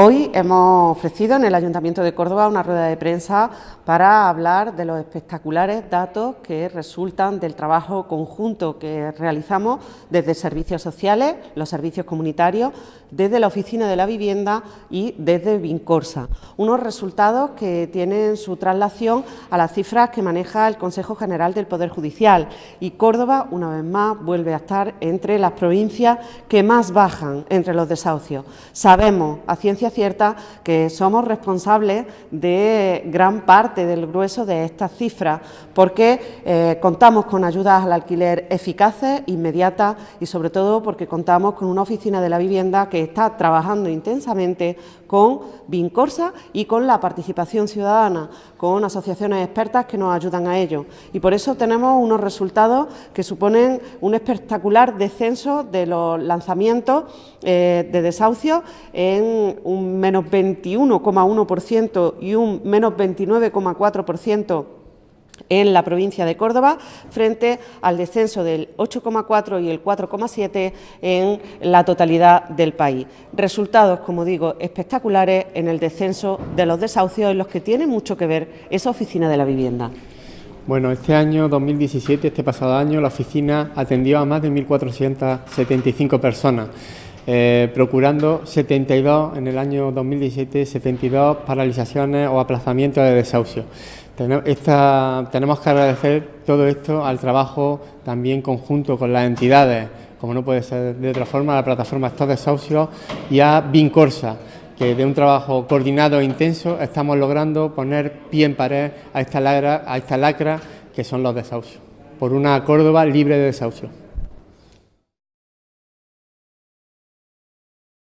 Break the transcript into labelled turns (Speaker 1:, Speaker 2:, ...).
Speaker 1: Hoy hemos ofrecido en el Ayuntamiento de Córdoba una rueda de prensa para hablar de los espectaculares datos que resultan del trabajo conjunto que realizamos desde servicios sociales, los servicios comunitarios, desde la Oficina de la Vivienda y desde Vincorsa. Unos resultados que tienen su traslación a las cifras que maneja el Consejo General del Poder Judicial y Córdoba, una vez más, vuelve a estar entre las provincias que más bajan entre los desahucios. Sabemos a ciencia cierta que somos responsables de gran parte del grueso de estas cifras porque eh, contamos con ayudas al alquiler eficaces, inmediatas y sobre todo porque contamos con una oficina de la vivienda que está trabajando intensamente con Vincorsa y con la participación ciudadana, con asociaciones expertas que nos ayudan a ello. Y por eso tenemos unos resultados que suponen un espectacular descenso de los lanzamientos eh, de desahucios en un menos 21,1% y un menos 29,4% en la provincia de Córdoba, frente al descenso del 8,4 y el 4,7 en la totalidad del país. Resultados, como digo, espectaculares en el descenso de los desahucios en los que tiene mucho que ver esa oficina de la vivienda.
Speaker 2: Bueno, este año 2017, este pasado año, la oficina atendió a más de 1.475 personas. Eh, procurando 72 en el año 2017, 72 paralizaciones o aplazamientos de desahucio. tenemos que agradecer todo esto al trabajo también conjunto con las entidades, como no puede ser de otra forma, la plataforma Estos Desahucios y a Vincorsa, que de un trabajo coordinado e intenso estamos logrando poner pie en pared a esta lacra, a esta lacra que son los desahucios, por una Córdoba libre de desahucio.